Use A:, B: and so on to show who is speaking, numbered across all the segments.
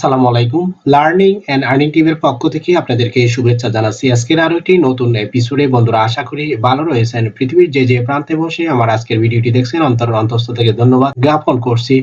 A: আসসালামু আলাইকুম। Learning and earning টিমের পক্ষ থেকে আপনাদেরকে শুভেচ্ছা জানাচ্ছি। আজকের আরও একটি নতুন এপিসোডে বন্ধুরা আশা করি ভালো রয়েছেন। পৃথিবীর যে যে প্রান্তে বসে আমার আজকের ভিডিওটি দেখছেন, অন্তর অন্তস্থ থেকে ধন্যবাদ জ্ঞাপন করছি।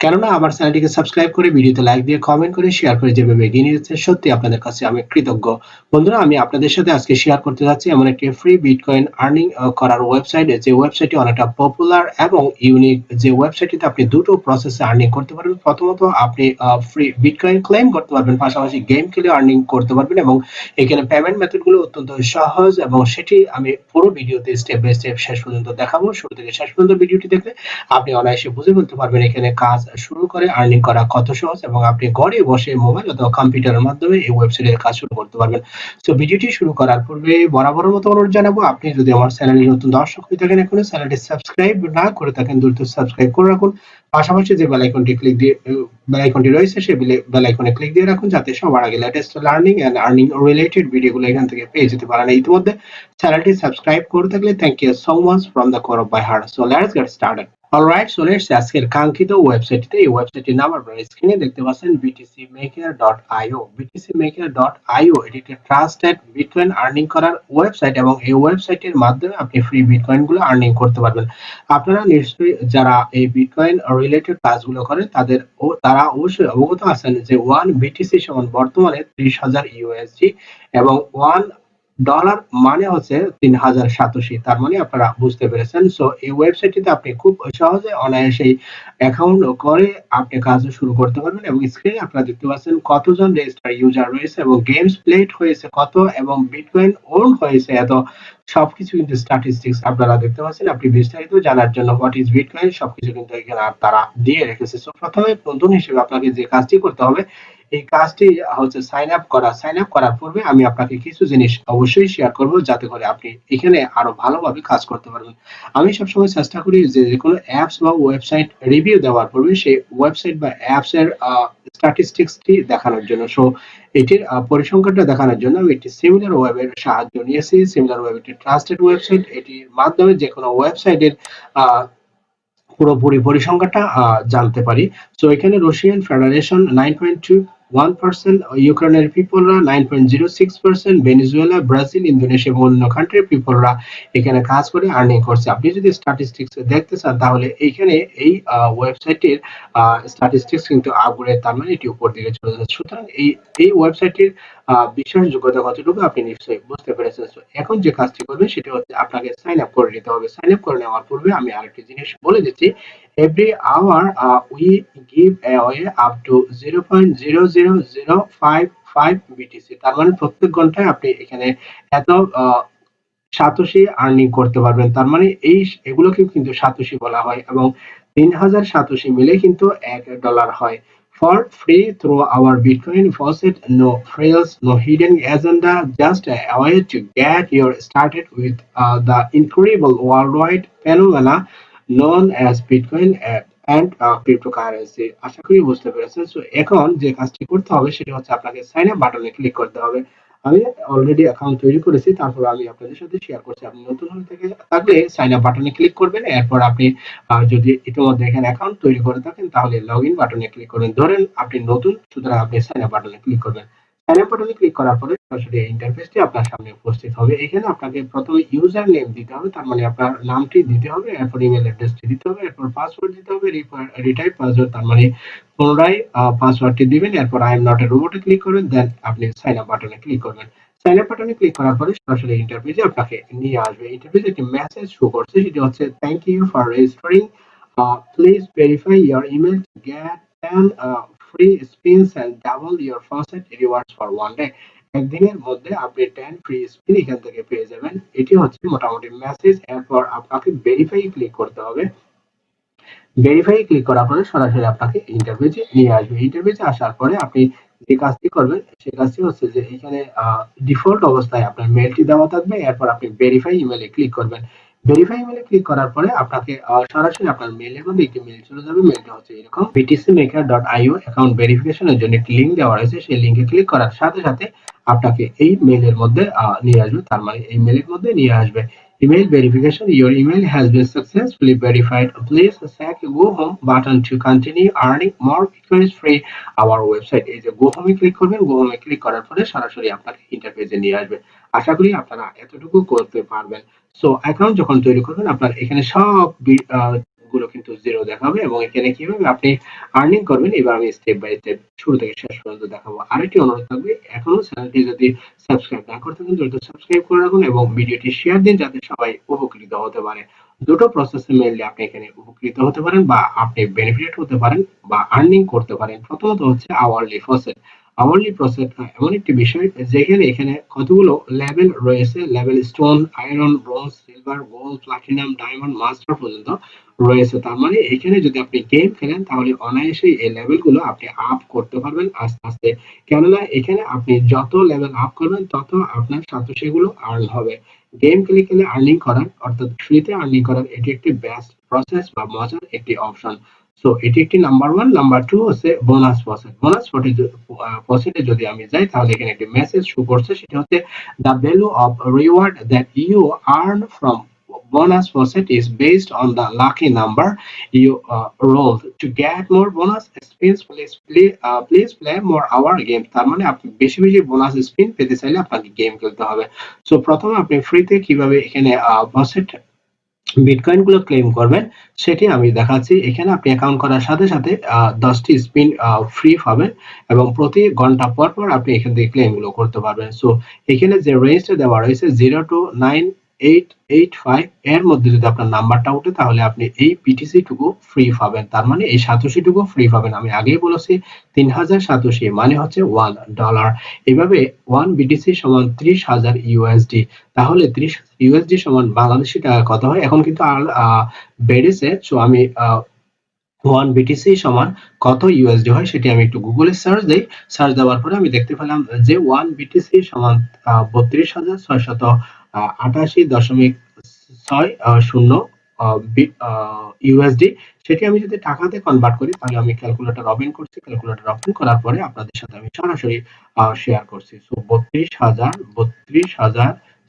A: কেননা আমার চ্যানেলটিকে সাবস্ক্রাইব করে ভিডিওতে লাইক দিয়ে কমেন্ট করে শেয়ার করে যেভাবে এগিয়ে নিয়ে যাচ্ছে সত্যি আপনাদের কাছে আমি কৃতজ্ঞ। বন্ধুরা, আমি আপনাদের সাথে আজকে শেয়ার করতে যাচ্ছি এমন একটি ফ্রি বিটকয়েন আর্নিং করার ওয়েবসাইট যে ওয়েবসাইটটি অনেকটা পপুলার এবং ইউনিক যে ওয়েবসাইটটিতে আপনি দুটো প্রসেসে আর্নিং করতে পারবেন। প্রথমত, আপনি ফ্রি বিটকয়েন ক্লেম করতে পারবেন, পাশাপাশি গেম খেলে আর্নিং করতে পারবেন এবং এখানে পেমেন্ট মেথডগুলো অত্যন্ত সহজ এবং সেটি আমি পুরো ভিডিওতে স্টেপ বাই স্টেপ শেষ পর্যন্ত দেখাবো। শুরু থেকে শেষ পর্যন্ত ভিডিওটি দেখলে আপনি অনায়াসে বুঝে ফেলতে পারবেন এখানে কাজ শুরু করে আর্নিং করা কত সহজ এবং আপনি ঘরে বসে মোবাইল অথবা কম্পিউটারের মাধ্যমে এই ওয়েবসাইটের কাজ শুরু করতে পারবেন। তো ভিডিওটি শুরু করার পূর্বে বরাবরের মতো অনুরোধ জানাব, আপনি যদি আমার চ্যানেলে নতুন দর্শক হয়ে থাকেন এখনও চ্যানেলটি সাবস্ক্রাইব না করে থাকেন, দ্রুত সাবস্ক্রাইব করে রাখুন। পাশাপাশি যে বেল আইকনটি ক্লিক দিয়ে বেল আইকনটি রয়েছে, সেই বেল আইকনে ক্লিক দিয়ে রাখুন, যাতে সবার আগে latest learning and earning related ভিডিওগুলো এখান থেকে পেয়ে যেতে পারেন। ইতিমধ্যে চ্যানেলটি সাবস্ক্রাইব করে থাকলে thank you so much from the core of by heart so let's get started alright চলে এসেছে আজকের কাঙ্ক্ষিত ওয়েবসাইটটিতে এই ওয়েবসাইটটির নাম আপনারা স্ক্রিনে দেখতে পাচ্ছেন, btcmaker.io btcmaker.io এটি একটি ট্রাস্টেড বিটকয়েন আর্নিং করার ওয়েবসাইট এবং এই ওয়েবসাইটের মাধ্যমে আপনি ফ্রি বিটকয়েনগুলো আর্নিং করতে পারবেন। আপনারা নিশ্চয়ই যারা এই বিটকয়েন রিলেটেড কাজগুলো করেন, তাদের ও, তারা অবশ্যই অবগত আছেন যে ওয়ান বিটিসি সমান বর্তমানে ত্রিশ হাজার ইউএসজি এবং ওয়ান ডলার মানে হচ্ছে তিন হাজার সাতাশি, তার মানে আপনারা বুঝতে পেরেছেন। সো এই ওয়েবসাইটটিতে আপনি খুব সহজে অনায়াসেই অ্যাকাউন্ট করে আপনি কাজ শুরু করতে পারবেন এবং স্ক্রিনে আপনারা দেখতে পাচ্ছেন কতজন রেজিস্টার ইউজার রয়েছে এবং গেমস প্লেড হয়েছে কত এবং বিটকয়েন ওন হয়েছে এত। সবকিছু কিন্তু স্ট্যাটিস্টিক্স আপনারা দেখতে পাচ্ছেন। আপনি বিস্তারিত জানার জন্য হোয়াট ইজ বিটকয়েন সবকিছু কিন্তু এখানে তারা দিয়ে রেখেছে। সো প্রথমে নতুন হিসেবে আপনাকে যে কাজটি করতে হবে এই কাজটি হচ্ছে সাইন আপ করা। সাইন আপ করার পূর্বে আমি আপনাকে কিছু জিনিস অবশ্যই শেয়ার করব যাতে করে আপনি এখানে আরও ভালোভাবে কাজ করতে পারবেন। আমি সবসময় চেষ্টা করি যে কোনো অ্যাপস বা ওয়েবসাইট রিভিউ দেওয়ার পূর্বে সেই ওয়েবসাইট বা অ্যাপস এর স্ট্যাটিস্টিক্সটি দেখানোর জন্য। সো এটির পরিসংখ্যানটা দেখানোর জন্য আমি একটি সিমিলার ওয়েবের সাহায্য নিয়েছি। সিমিলার ওয়েব একটি ট্রাস্টেড ওয়েবসাইট এটির মাধ্যমে যে কোনো ওয়েবসাইটের পুরোপুরি পরিসংখ্যানটা জানতে পারি। সো এখানে Russian Federation nine point two one percent ইউক্রেনের পিপলরা nine point zero six percent Venezuela Brazil Indonesia এবং অন্য কান্ট্রির পিপলরা এখানে কাজ করে আর্নিং করছে। আপনি যদি স্ট্যাটিস্টিক্স দেখতে চান, তাহলে এইখানে এই ওয়েবসাইটের স্ট্যাটিস্টিক্স কিন্তু আগুড়ে তার মানে এটি উপর দিকে চলে যাচ্ছে। সুতরাং এই এই ওয়েবসাইটের বিশ্বাসযোগ্যতা কতটুকু আপনি নিশ্চয়ই বুঝতে পেরেছেন। এখন যে কাজটি করবেন সেটি হচ্ছে আপনাকে সাইন আপ করে নিতে হবে। সাইন আপ করে নেওয়ার পূর্বে আমি আরেকটি জিনিস বলে দিচ্ছি। Every hour uh, we give away up to 0.00055 BTC তার মানে প্রত্যেক ঘন্টায় আপনি এখানে এত সাতোশি আর্নিং করতে পারবেন। তার মানে এই এগুলোকে কিন্তু সাতোশি বলা হয় এবং তিন হাজার সাতোশি মিলে কিন্তু এক ডলার হয়। For free through our Bitcoin faucet, no frills, no hidden agenda, just a way to get your started with uh, the incredible worldwide phenomena known as Bitcoin and uh, cryptocurrency আশা করি বুঝতে পেরেছেন so এখন যে কাজটি করতে হবে সেটি হচ্ছে আপনাকে সাইন আপ বাটনে ক্লিক করতে হবে আমি অলরেডি অ্যাকাউন্ট তৈরি করেছি, তারপর আমি আপনাদের সাথে শেয়ার করছি। আপনি নতুন হয়ে থেকে, থাকলে সাইন আপ বাটনে ক্লিক করবেন, এরপর আপনি যদি ইতিমধ্যে এখানে অ্যাকাউন্ট তৈরি করে থাকেন, তাহলে লগ ইন বাটনে ক্লিক করবেন। ধরেন আপনি নতুন, সুতরাং আপনি সাইন আপ বাটনে ক্লিক করবেন। আপ বাটনে ক্লিক করার পরে সরাসরি ইন্টারফেসটি আপনার সামনে উপস্থিত হবে। এখানে আপনাকে প্রথমে ইউজার নেম দিতে হবে, তার মানে আপনার নামটি দিতে হবে, এরপর ইমেল অ্যাড্রেসটি দিতে হবে, এরপর পাসওয়ার্ড দিতে হবে রিটাইপ পাসওয়ার্ড তার মানে পুনরায় পাসওয়ার্ডটি দিবেন, এরপর আই এম নট এ রোবটে ক্লিক করবেন দেন আপনি সাইন আপ বাটনে ক্লিক করবেন। সাইন আপ বাটনে ক্লিক করার পরে সরাসরি ইন্টারফেসে আপনাকে নিয়ে আসবে। ইন্টারফেসে একটি মেসেজ শো করছে, সেটি হচ্ছে thank you for registering please verify your email to get 10 free spins and double your faucet rewards for one day. একদিনের মধ্যে আপনি টেন ফ্রি স্পিন এখান থেকে পেয়ে যাবেন। এটি হচ্ছে মোটামুটি মেসেজ এরপর আপনাকে ভেরিফাই ক্লিক করতে হবে। ভেরিফাই ক্লিক করার পরে সরাসরি আপনাকে ইন্টারভিউতে নিয়ে আসবে। ইন্টারভিউতে আসার পরে আপনি যে কাজটি করবেন সেই কাজটি হচ্ছে যে এখানে ডিফল্ট অবস্থায় আপনার মেলটি দেওয়া থাকবে। এরপর আপনি ভেরিফাই ইমেলে ক্লিক করবেন। ভেরিফাই মেলে ক্লিক করার পরে আপনাকে সরাসরি আপনার মেলের মধ্যে একটি মেল চলে যাবে মেলটা হচ্ছে এরকম btcmaker.io অ্যাকাউন্ট ভেরিফিকেশনের জন্য একটি লিংক দেওয়া রয়েছে সেই লিংকে ক্লিক করার সাথে সাথে আপনাকে এই মেলের মধ্যে নিয়ে আসবে তার মানে এই মেলের মধ্যে নিয়ে আসবে Email verification. Your email has been successfully verified. Please check Go Home button to continue earning more requests free our website. এই যে গো হোমে ক্লিক করবেন গো হোমে ক্লিক করার পরে সরাসরি আপনাকে ইন্টারফেসে নিয়ে আসবে আশা করি আপনারা এতটুকু করতে পারবেন সো অ্যাকাউন্ট যখন তৈরি করবেন, আপনার এখানে সবগুলো কিন্তু জিরো দেখাবে এবং এখানে কীভাবে আপনি আর্নিং করবেন, এবার আমি স্টেপ বাই স্টেপ শুরু থেকে শেষ পর্যন্ত দেখাবো। আরেকটি অনুরোধ থাকবে এখনও চ্যানেলটি যদি সাবস্ক্রাইব না করতে থাকেন, দ্রুত সাবস্ক্রাইব করে রাখুন এবং ভিডিওটি শেয়ার দিন, যাতে সবাই উপকৃত হতে পারে। দুটো প্রসেসে মেনলি আপনি এখানে উপকৃত হতে পারেন বা আপনি বেনিফিট হতে পারেন বা আর্নিং করতে পারেন। প্রথমত হচ্ছে আওয়ারলি প্রসেস আওয়ারলি প্রসেস এমন একটি বিষয় যেখানে এখানে কতগুলো লেভেল রয়েছে level stone iron bronze silver gold platinum diamond master পর্যন্ত রয়েছে। তার মানে এখানে যদি আপনি গেম খেলেন, তাহলে অনায়াসেই এই লেভেলগুলো আপনি আপ করতে পারবেন আস্তে আস্তে। কেননা এখানে আপনি যত লেভেল আপ করবেন, তত আপনার সাথে সেগুলো আর্ন হবে। গেম খেলে খেলে আর্নিং করার, অর্থাৎ ফ্রিতে আর্নিং করার এটি একটি বেস্ট প্রসেস বা মজার একটি অপশন সো এটি একটি নাম্বার ওয়ান নাম্বার টু হচ্ছে বোনাস প্রসেস বোনাস প্রসেসে যদি আমি যাই তাহলে এখানে একটি মেসেজ শো করছে সেটা হচ্ছে the value of reward that you earn from bonus faucet is based on the lucky number you uh, rolled. To spins please play uh, please play more hour game. তার মানে আপনি বেশি বেশি bonus spin পেতে চাইলে আপনাকে game খেলতে হবে। সো প্রথমে আপনি ফ্রিতে কীভাবে এখানে ফসেট বিটকয়েনগুলো ক্লেম করবেন, সেটি আমি দেখাচ্ছি। এখানে আপনি অ্যাকাউন্ট করার সাথে সাথে দশটি স্পিন ফ্রি পাবেন এবং প্রতি ঘণ্টা পর পর আপনি এখান থেকে ক্লেমগুলো করতে পারবেন। সো এখানে যে রেঞ্জটা দেওয়া রয়েছে zero to nine eight eight five এর মধ্যে যদি আপনার নাম্বারটা উঠে তাহলে আপনি এই পিটিসি টুকু ফ্রি পাবেন। তার মানে এই সাতোশি টুকু ফ্রি পাবেন। আমি আগেই বলেছি, তিন হাজার সাতোশি মানে হচ্ছে ওয়ান ডলার এভাবে ওয়ান বিটিসি সমান ত্রিশ হাজার ইউএসডি তাহলে ত্রিশ ইউএসডি সমান বাংলাদেশি টাকা কত হয়। এখন কিন্তু আর বেড়েছে। সো আমি ওয়ান বিটিসি সমান কত ইউএসডি হয় সেটি আমি একটু গুগলে সার্চ দিই। সার্চ দেওয়ার পরে আমি দেখতে পেলাম যে ওয়ান বিটিসি সমান বত্রিশ হাজার ছয়শত আটাশি দশমিক ছয় শূন্য ইউএসডি সেটি আমি যদি টাকাতে কনভার্ট করি, তাহলে আমি ক্যালকুলেটর ওপেন করছি। ক্যালকুলেটর ওপেন করার পরে আপনাদের সাথে আমি সরাসরি শেয়ার করছি। সো বত্রিশ হাজার বত্রিশ হাজার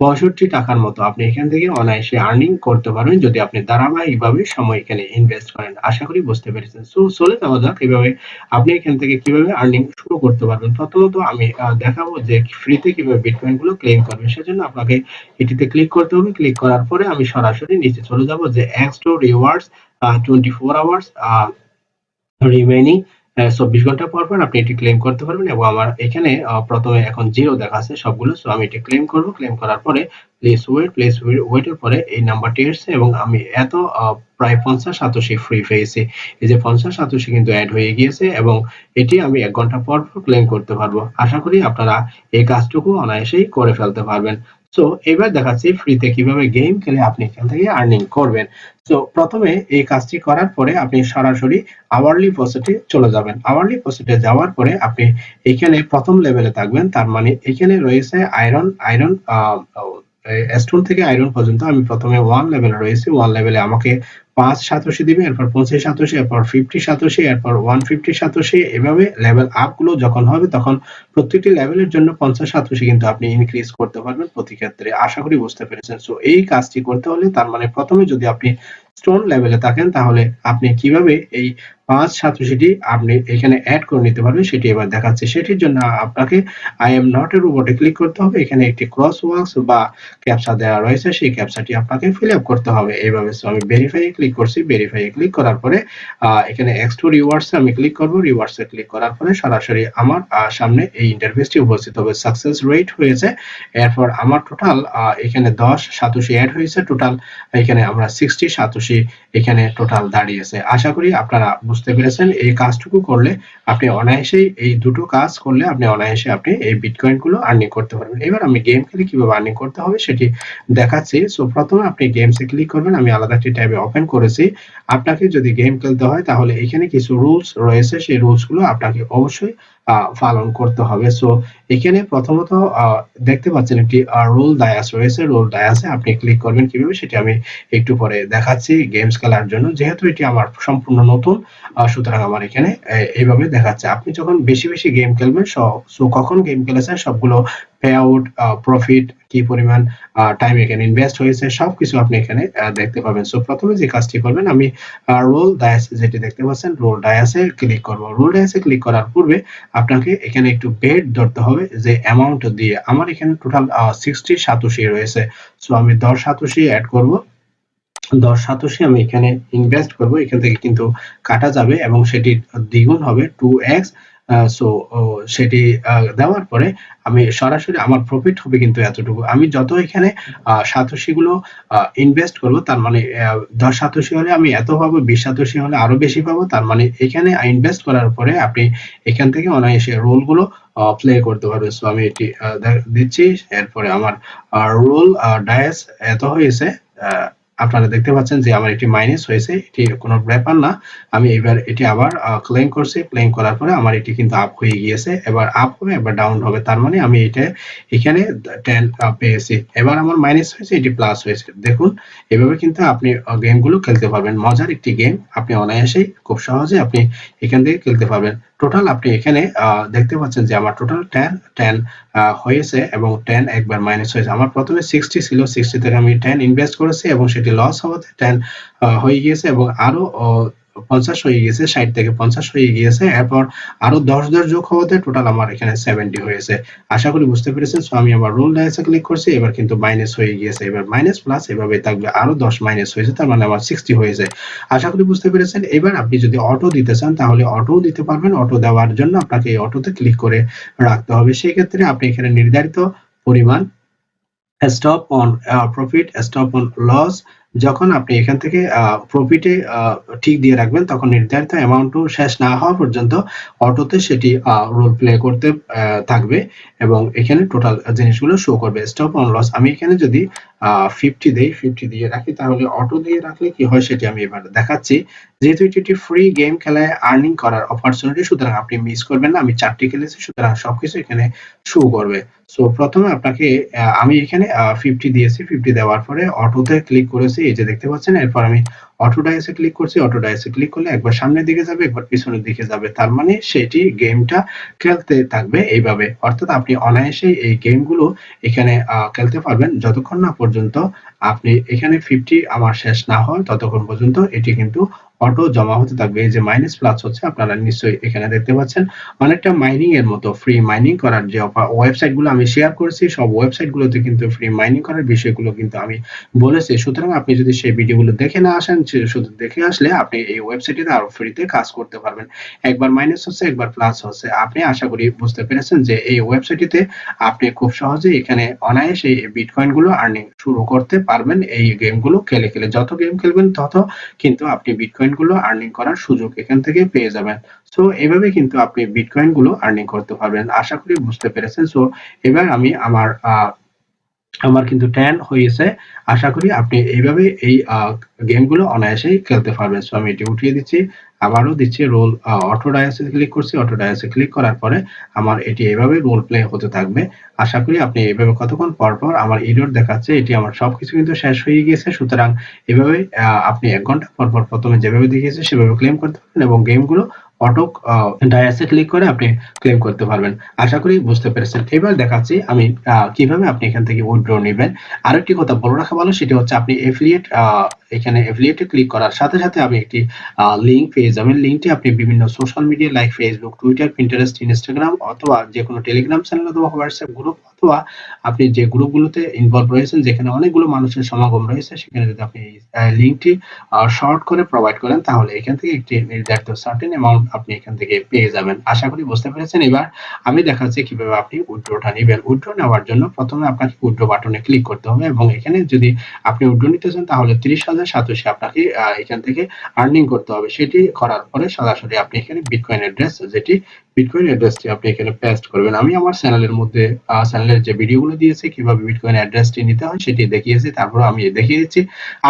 A: পঁয়ষট্টি টাকার মতো আপনি এখান থেকে অনায়াসে আর্নিং করতে পারবেন যদি আপনি ধারাবাহিকভাবে সময় এখানে ইনভেস্ট করেন। আশা করি বুঝতে পেরেছেন। সো, চলে যাওয়া যাক এভাবে আপনি এখান থেকে কীভাবে আর্নিং শুরু করতে পারবেন। প্রথমত আমি দেখাবো যে ফ্রিতে কীভাবে বিটকয়েনগুলো ক্লেম করবেন। সেজন্য আপনাকে এটিতে ক্লিক করতে হবে। ক্লিক করার পরে আমি সরাসরি নিচে চলে যাব যে x two rewards twenty four hours remaining চব্বিশ ঘণ্টা পর পর আপনি এটি ক্লেম করতে পারবেন এবং আমার এখানে প্রথমে এখন জিরো দেখাচ্ছে সবগুলো সো আমি এটি ক্লেম করব। ক্লেম করার পরে প্লিজ ওয়েট প্লিজ ওয়েটের পরে এই নাম্বারটি এসছে এবং আমি এত প্রায় পঞ্চাশ সাতশি ফ্রি পেয়েছি। এই যে পঞ্চাশ সাতশি কিন্তু অ্যাড হয়ে গিয়েছে এবং এটি আমি এক ঘণ্টা পর পর ক্লেম করতে পারব। আশা করি আপনারা এই কাজটুকু অনায়াসেই করে ফেলতে পারবেন। সো এবার দেখাচ্ছি ফ্রিতে কীভাবে গেম খেলে আপনি এখান থেকে আর্নিং করবেন। সো প্রথমে এই কাজটি করার পরে আপনি সরাসরি আওয়ারলি প্রসেটে চলে যাবেন। আওয়ারলি প্রসেটে যাওয়ার পরে আপনি এখানে প্রথম লেভেলে থাকবেন। তার মানে এখানে রয়েছে আয়রন আয়রন স্টোন থেকে আয়রন পর্যন্ত আমি প্রথমে ওয়ান লেভেলে রয়েছি। ওয়ান লেভেলে আমাকে পাঁচ সাতশি দিবে, এরপর পঁচিশ সাতশি, এরপর ফিফটি সাতশি, এরপর ওয়ান ফিফটি সাতশি। এভাবে লেভেল আপগুলো যখন হবে, তখন প্রত্যেকটি লেভেলের জন্য পঞ্চাশ সাতশি কিন্তু আপনি ইনক্রিজ করতে পারবেন প্রতি ক্ষেত্রে। আশা করি বুঝতে পেরেছেন। সো এই কাজটি করতে হলে তার মানে প্রথমে যদি আপনি স্টোন লেভেলে থাকেন, তাহলে আপনি কীভাবে এই পাঁচ সাতশিটি আপনি এখানে অ্যাড করে নিতে পারবেন সেটি এবার দেখাচ্ছে। সেটির জন্য আপনাকে আই এম নট এর উপরে ক্লিক করতে হবে। এখানে একটি ক্রস ওয়ার্কস বা ক্যাপচা দেওয়া রয়েছে, সেই ক্যাপচাটি আপনাকে ফিল আপ করতে হবে। এইভাবে আমি ভেরিফাই ক্লিক করছি। ভেরিফাই ক্লিক করার পরে এখানে এক্স টু রিওয়ার্ডস আমি ক্লিক করব। রিওয়ার্ডস এ ক্লিক করার পরে সরাসরি আমার সামনে এই ইন্টারফেসটি উপস্থিত হবে। সাকসেস রেট হয়েছে, এরপর আমার টোটাল এখানে দশ সাতশি অ্যাড হয়েছে। টোটাল এখানে আমরা সিক্সটি সাতশি এখানে টোটাল দাঁড়িয়েছে আশা করি আপনারা বুঝতে পেরেছেন, এই কাজটুকু করলে আপনি অনায়াসেই এই দুটো কাজ করলে আপনি অনায়াসে আপনি এই বিটকয়েনগুলো আর্নিং করতে পারবেন। এবার আমি গেম খেলে কীভাবে আর্নিং করতে হবে সেটি দেখাচ্ছি। সো প্রথমে আপনি গেমসে ক্লিক করবেন, আমি আলাদা একটি ট্যাবে ওপেন করেছি। আপনাকে যদি গেম খেলতে হয়, তাহলে এখানে কিছু রুলস রয়েছে। সেই রুলসগুলো আপনাকে অবশ্যই পালন করতে হবে। সো এখানে প্রথমত দেখতে পাচ্ছেন একটি রোল ডায়াস রয়েছে। রোল ডায়াসে আপনি ক্লিক করবেন কীভাবে, সেটি আমি একটু পরে দেখাচ্ছি গেমস খেলার জন্য। যেহেতু এটি আমার সম্পূর্ণ নতুন সুতরাং আমার এখানে এইভাবে দেখাচ্ছে। আপনি যখন বেশি বেশি গেম খেলবেন, সো কখন গেম খেলেছেন, সবগুলো পে প্রফিট কি পরিমাণ টাইম এখানে ইনভেস্ট হয়েছে, সবকিছু আপনি এখানে দেখতে পাবেন। সো প্রথমে যে কাজটি করবেন, আমি রোল ডায়াস যেটি দেখতে পাচ্ছেন রোল ডায়াসে ক্লিক করব। রোল ডায়াসে ক্লিক করার পূর্বে আপনাকে এখানে একটু বেড ধরতে হবে, যে অ্যামাউন্ট দিয়ে। আমার এখানে টোটাল সিক্সটি সাতোশি রয়েছে। সো আমি দশ সাতোশি অ্যাড করব। দশ সাতোশি আমি এখানে ইনভেস্ট করব। এখান থেকে কিন্তু কাটা যাবে এবং সেটি দ্বিগুণ হবে টু এক্স সো সেটি দেওয়ার পরে আমি সরাসরি আমার প্রফিট হবে কিন্তু এতটুকু। আমি যত এখানে সাতোশি গুলো ইনভেস্ট করব, তার মানে দশ সাতোশি হলে আমি এত পাবো, বিশ সাতোশি হলে আরও বেশি পাবো, তার মানে এখানে ইনভেস্ট করার পরে আপনি এখান থেকে অনায়াসে রোলগুলো প্লে করতে পারবেন। সো আমি এটি দিচ্ছি, এরপরে আমার রোল ডায়াস এত হয়েছে আপনারা দেখতে পাচ্ছেন যে আমার এটি মাইনাস হয়েছে, এটি কোনো ব্যাপার না। আমি এবার এটি আবার ক্লেম করছি। ক্লেম করার পরে আমার এটি কিন্তু আপ হয়ে গিয়েছে। এবার আপ হবে, এবার ডাউন হবে। তার মানে আমি এটা এখানে টেন পেয়েছি। এবার আমার মাইনাস হয়েছে, এটি প্লাস হয়েছে। দেখুন, এভাবে কিন্তু আপনি গেমগুলো খেলতে পারবেন। মজার একটি গেম আপনি অনায়াসেই খুব সহজে আপনি এখান থেকে খেলতে পারবেন। টোটাল আপনি এখানে দেখতে পাচ্ছেন যে আমার টোটাল টেন টেন হয়েছে এবং টেন একবার মাইনাস হয়েছে। আমার প্রথমে সিক্সটি ছিল সিক্সটি থেকে আমি টেন ইনভেস্ট করেছি এবং সেটি লস হওয়াতে টেন হয়ে গিয়েছে এবং আরও পঞ্চাশ হয়ে গিয়েছে, ষাট থেকে পঞ্চাশ হয়ে গিয়েছে। এরপর আরও দশ দশ যোগ হওয়াতে টোটাল আমার এখানে সেভেন্টি হয়েছে। আশা করি বুঝতে পেরেছেন। সো আমি আবার রোল ডায়াসে ক্লিক করছি। এবার কিন্তু মাইনাস হয়ে গিয়েছে। এবার মাইনাস প্লাস এভাবে থাকবে আরও দশ মাইনাস হয়েছে। তার মানে আমার সিক্সটি হয়েছে। আশা করি বুঝতে পেরেছেন। এবার আপনি যদি অটো দিতে চান, তাহলে অটো দিতে পারবেন। অটো দেওয়ার জন্য আপনাকে এই অটোতে ক্লিক করে রাখতে হবে। সেই ক্ষেত্রে আপনি এখানে নির্ধারিত পরিমাণ stop on profit stop on loss যখন আপনি এখান থেকে প্রফিটে ঠিক দিয়ে রাখবেন, তখন নির্ধারিত অ্যামাউন্টও শেষ না হওয়া পর্যন্ত অটোতে সেটি রোল প্লে করতে থাকবে এবং এখানে টোটাল জিনিসগুলো শো করবে। স্টপ অন লস আমি এখানে যদি ফিফটি দেই ফিফটি দিয়ে রাখি। তাহলে অটো দিয়ে রাখলে কি হয় সেটি আমি এবার দেখাচ্ছি। যেহেতু এটি একটি ফ্রি গেম খেলায় আর্নিং করার অপরচুনিটি সুতরাং আপনি মিস করবেন না। আমি চারটি খেলেছি, সুতরাং সবকিছু এখানে শো করবে। সো প্রথমে আপনাকে আমি এখানে ফিফটি দিয়েছি। ফিফটি দেওয়ার পরে অটোতে ক্লিক করেছি। এই যে দেখতে পাচ্ছেন, এরপর আমি অটো ডাইসে ক্লিক করছি অটো ডাইসে ক্লিক করলে একবার সামনের দিকে যাবে, একবার পিছনের দিকে যাবে। তার মানে সেটি গেমটা খেলতে থাকবে এইভাবে। অর্থাৎ আপনি অনায়াসে এই গেমগুলো এখানে খেলতে পারবেন। যতক্ষণ না পর্যন্ত আপনি এখানে ফিফটি আমার শেষ না হয় ততক্ষণ পর্যন্ত এটি কিন্তু অটো জমা হতে থাকবে। এই যে মাইনাস প্লাস হচ্ছে, আপনারা নিশ্চয়ই এখানে দেখতে পাচ্ছেন। অনেকটা মাইনিং এর মতো ফ্রি মাইনিং করার যে ওয়েবসাইটগুলো আমি শেয়ার করেছি, সব ওয়েবসাইট গুলোতে কিন্তু ফ্রি মাইনিং করার বিষয়গুলো কিন্তু আমি বলেছি। সুতরাং আপনি যদি সেই ভিডিওগুলো দেখে না আসেন শুধু দেখে আসলে আপনি এই ওয়েবসাইটে আরও ফ্রিতে কাজ করতে পারবেন। একবার মাইনাস হচ্ছে, একবার প্লাস হচ্ছে। আপনি আশা করি বুঝতে পেরেছেন যে এই ওয়েবসাইটটিতে আপনি খুব সহজে এখানে অনায়াসে এই বিটকয়েনগুলো আর্নিং শুরু করতে পারবেন। এই গেমগুলো খেলে খেলে, যত গেম খেলবেন তত কিন্তু আপনি বিটকয়েন গুলো আর্নিং করার সুযোগ এখান থেকে পেয়ে যাবেন। সো এভাবে কিন্তু আপনি বিটকয়েনগুলো আর্নিং করতে পারবেন। আশা করি বুঝতে পেরেছেন। সো এবার আমি আমার আমার কিন্তু ট্যান হয়েছে। আশা করি আপনি এইভাবে এই গেমগুলো অনায়াসেই খেলতে পারবেন। সো আমি এটি উঠিয়ে দিচ্ছি। আবারও দিচ্ছি রোল অটো ডায়াসে ক্লিক করছি। অটো ডায়াসে ক্লিক করার পরে আমার এটি এভাবে রোল প্লে হতে থাকবে। আশা করি আপনি এভাবে কতক্ষণ পর পর আমার ইরোর দেখাচ্ছে, এটি আমার সবকিছু কিন্তু শেষ হয়ে গিয়েছে। সুতরাং এভাবে আপনি এক ঘণ্টা পর পর প্রথমে যেভাবে দেখিয়েছে সেভাবে ক্লেম করতে পারেন এবং গেমগুলো অটো ডায়াসে ক্লিক করে আপনি ক্লেম করতে পারবেন। আশা করি বুঝতে পেরেছেন। এবার দেখাচ্ছি আমি কীভাবে আপনি এখান থেকে উইথড্র নেবেন। আরেকটি কথা বলে রাখা ভালো, সেটি হচ্ছে আপনি এফিলিয়েট এখানে এফিলিয়েটে ক্লিক করার সাথে সাথে আমি একটি লিংক পেয়ে যাবেন। লিংকটি আপনি বিভিন্ন social media like Facebook Twitter Pinterest Instagram অথবা যে কোনো টেলিগ্রাম চ্যানেল অথবা হোয়াটসঅ্যাপ গ্রুপ অথবা আপনি যে গ্রুপগুলোতে ইনভলভ রয়েছেন, যেখানে অনেকগুলো মানুষের সমাগম রয়েছে, সেখানে যদি আপনি লিংকটি শর্ট করে প্রোভাইড করেন, তাহলে এখান থেকে একটি নির্ধারিত সার্টেন অ্যামাউন্ট আপনি এখান থেকে পেয়ে যাবেন। আশা করি বুঝতে পেরেছেন। এবার আমি দেখাচ্ছি কীভাবে আপনি উইথড্রটা নেবেন। উইথড্র নেওয়ার জন্য প্রথমে আপনাকে উইথড্র বাটনে ক্লিক করতে হবে এবং এখানে যদি আপনি উইথড্র নিতে চান, তাহলে তিরিশ হাজার সাতোশি আপনাকে এখান থেকে আর্নিং করতে হবে। সেটি করার পরে সরাসরি আপনি এখানে বিটকয়েন অ্যাড্রেস যেটি বিটকয়েন অ্যাড্রেসটি আপনি এখানে পেস্ট করবেন। আমি আমার চ্যানেলের মধ্যে চ্যানেলের যে ভিডিওগুলো দিয়েছি, কীভাবে বিটকয়েন অ্যাড্রেসটি নিতে হয় সেটি দেখিয়েছি। তারপর আমি দেখিয়ে দিচ্ছি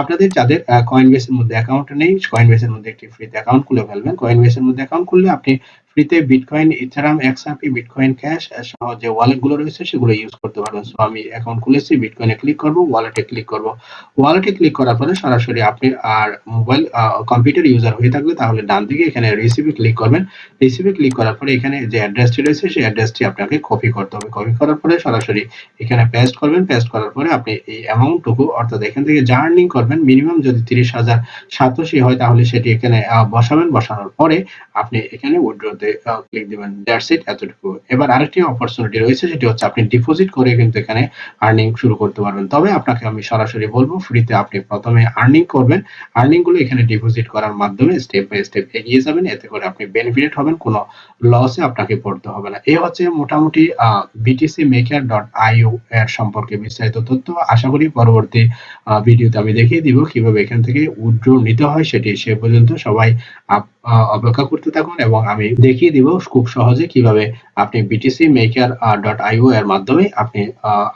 A: আপনাদের যাদের কয়েন বেসের মধ্যে অ্যাকাউন্ট নেই কয়েন বেসের মধ্যে একটি ফ্রিতে অ্যাকাউন্ট খুলে ফেলবেন। কয়েন বেসের মধ্যে অ্যাকাউন্ট খুললে আপনি ফ্রিতে bitcoin ethereum XRP bitcoin cash সহ যে ওয়ালেটগুলো রয়েছে সেগুলো ইউজ করতে পারবেন। সো আমি অ্যাকাউন্ট খুলেছি বিটকয়েনে ক্লিক করব ওয়ালেটে ক্লিক করব। ওয়ালেটে ক্লিক করার পরে সরাসরি আপনি আর মোবাইল কম্পিউটার ইউজার হয়ে থাকলে তাহলে ডান দিকে এখানে রিসিভে ক্লিক করবেন। রিসিভে ক্লিক করার পরে এখানে যে অ্যাড্রেসটি রয়েছে সেই অ্যাড্রেসটি আপনাকে কপি করতে হবে। কপি করার পরে সরাসরি এখানে পেস্ট করবেন। পেস্ট করার পরে আপনি এই অ্যামাউন্টটুকু অর্থাৎ এখান থেকে যা আর্নিং করবেন মিনিমাম যদি তিরিশ হাজার সাতশি হয় তাহলে সেটি এখানে বসাবেন। বসানোর পরে আপনি এখানে উইড্রোতে ক্লিক দিবেন দ্যাটস ইট এতটুকু। এবার আরেকটি অপরচুনিটি রয়েছে, সেটি হচ্ছে আপনি ডিপোজিট করে কিন্তু এখানে আর্নিং শুরু করতে পারবেন। তবে আপনাকে আমি সরাসরি বলব ফ্রিতে আপনি প্রথমে আর্নিং করবেন। এখানে ডিপোজিট করার মাধ্যমে স্টেপ বাই স্টেপ এগিয়ে যাবেন, এতে করে আপনি বেনিফিটেড হবেন, কোনো লসে আপনাকে পড়তে হবে না। এই হচ্ছে মোটামুটি বিটিসি মেকার ডট আইও এর সম্পর্কে বিস্তারিত তথ্য। আশা করি পরবর্তী ভিডিওতে আমি দেখিয়ে দিব কীভাবে এখান থেকে উইথড্র নিতে হয়, সেটি সে পর্যন্ত সবাই আপ- অপেক্ষা করতে থাকুন এবং আমি দেখিয়ে দিব খুব সহজে কীভাবে আপনি বিটিসি মেকার ডট আইও এর মাধ্যমে আপনি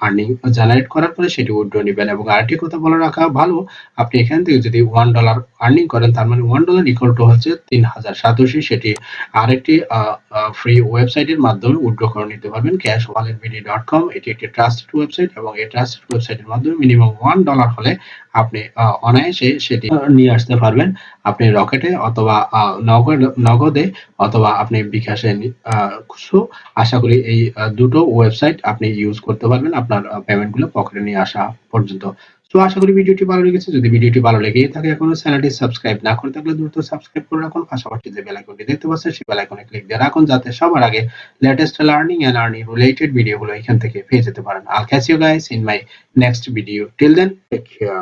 A: আর্নিং জেনারেট করার পরে সেটি উইথড্র নেবেন। এবং আরেকটি কথা বলে রাখা ভালো, আপনি এখান থেকে যদি ওয়ান ডলার আর্নিং করেন, তার মানে ওয়ান ডলার ইকুয়াল টু হচ্ছে তিন হাজার সাতশি। সেটি আরেকটি ফ্রি ওয়েবসাইটের মাধ্যমে উইথড্র করে নিতে পারবেন। Cash wallet BD dot com এটি একটি ট্রাস্টেড ওয়েবসাইট এবং এই ট্রাস্টেড ওয়েবসাইটের মাধ্যমে মিনিমাম ওয়ান ডলার হলে আপনি অনায়াসে সেটি নিয়ে আসতে পারবেন। আপনি রকেটে অথবা নগদ- অথবা আপনি বিকাশে আহ, আশা করি এই দুটো ওয়েবসাইট আপনি ইউজ করতে পারবেন আপনার পেমেন্টগুলো পকেটে নিয়ে আসা পর্যন্ত। তো আশা করি ভিডিওটি ভালো লেগেছে। যদি ভিডিওটি ভালো লেগেই থাকে এখনও চ্যানেলটি সাবস্ক্রাইব না করে থাকলে দ্রুত সাবস্ক্রাইব করে রাখুন। পাশাপাশি যে বেল আইকনটি দেখতে পাচ্ছেন সেই বেল আইকনে ক্লিক দিয়ে রাখুন যাতে সবার আগে latest learning and earning related ভিডিওগুলো এখান থেকে পেয়ে যেতে পারেন। I'll catch you guys in my next video till then take care